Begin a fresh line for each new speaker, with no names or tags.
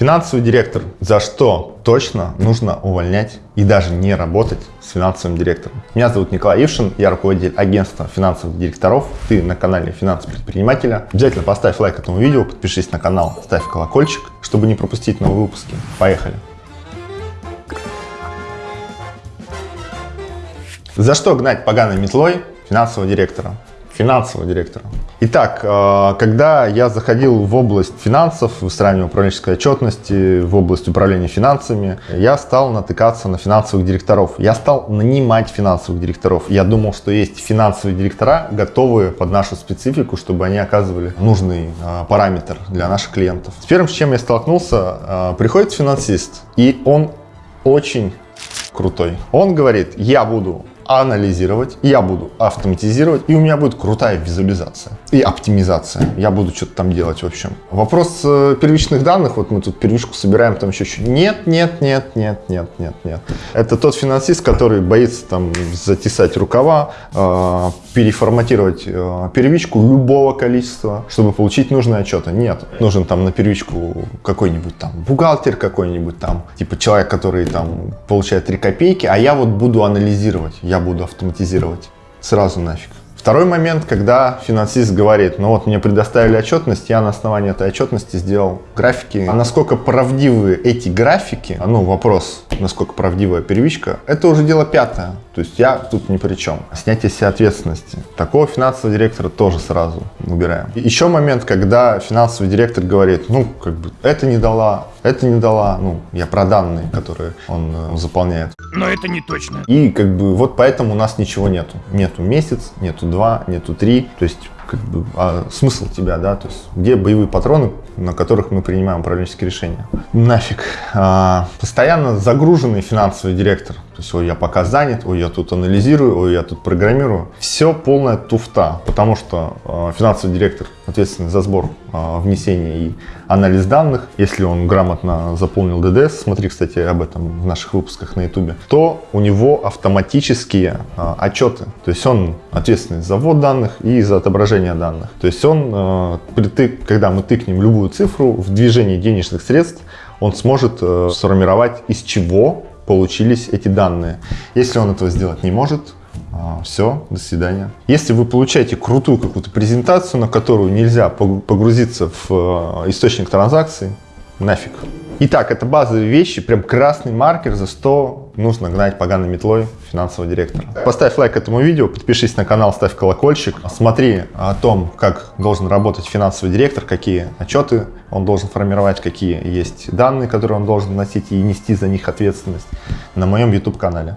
Финансовый директор. За что точно нужно увольнять и даже не работать с финансовым директором. Меня зовут Николай Ившин, я руководитель агентства финансовых директоров. Ты на канале Финансы предпринимателя. Обязательно поставь лайк этому видео, подпишись на канал, ставь колокольчик, чтобы не пропустить новые выпуски. Поехали! За что гнать поганой метлой финансового директора? Финансового директора. Итак, э, когда я заходил в область финансов, выстраивания управленческой отчетности, в область управления финансами, я стал натыкаться на финансовых директоров. Я стал нанимать финансовых директоров. Я думал, что есть финансовые директора, готовые под нашу специфику, чтобы они оказывали нужный э, параметр для наших клиентов. С первым, с чем я столкнулся, э, приходит финансист, и он очень крутой. Он говорит, я буду анализировать, я буду автоматизировать, и у меня будет крутая визуализация и оптимизация. Я буду что-то там делать, в общем. Вопрос э, первичных данных, вот мы тут первичку собираем, там еще что Нет, нет, нет, нет, нет, нет, нет. Это тот финансист, который боится там затесать рукава, э, переформатировать э, первичку любого количества, чтобы получить нужные отчеты. Нет, нужен там на первичку какой-нибудь там бухгалтер какой-нибудь там, типа человек, который там получает 3 копейки, а я вот буду анализировать, я буду автоматизировать. Сразу нафиг. Второй момент, когда финансист говорит, ну вот мне предоставили отчетность, я на основании этой отчетности сделал графики. А насколько правдивы эти графики, ну вопрос, насколько правдивая первичка, это уже дело пятое. То есть я тут ни при чем. Снятие себе ответственности. Такого финансового директора тоже сразу убираем. еще момент, когда финансовый директор говорит, ну как бы это не дала, это не дала, ну я про данные, которые он э, заполняет.
Но это не точно.
И как бы вот поэтому у нас ничего нету. Нету месяц, нету два, нету три. То есть как бы, а смысл тебя, да, то есть где боевые патроны, на которых мы принимаем управленческие решения. Нафиг. А, постоянно загруженный финансовый директор. То есть, ой, я пока занят, ой, я тут анализирую, ой, я тут программирую. Все полная туфта, потому что а, финансовый директор ответственный за сбор а, внесения и анализ данных. Если он грамотно заполнил ДДС, смотри, кстати, об этом в наших выпусках на YouTube, то у него автоматические а, отчеты. То есть он ответственный за ввод данных и за отображение данных. То есть он, а, когда мы тыкнем любую цифру в движении денежных средств, он сможет э, сформировать, из чего получились эти данные. Если он этого сделать не может, все, до свидания. Если вы получаете крутую какую-то презентацию, на которую нельзя погрузиться в э, источник транзакций, нафиг. Итак, это базовые вещи, прям красный маркер, за что нужно гнать поганой метлой финансового директора. Поставь лайк этому видео, подпишись на канал, ставь колокольчик. Смотри о том, как должен работать финансовый директор, какие отчеты он должен формировать, какие есть данные, которые он должен носить и нести за них ответственность на моем YouTube канале.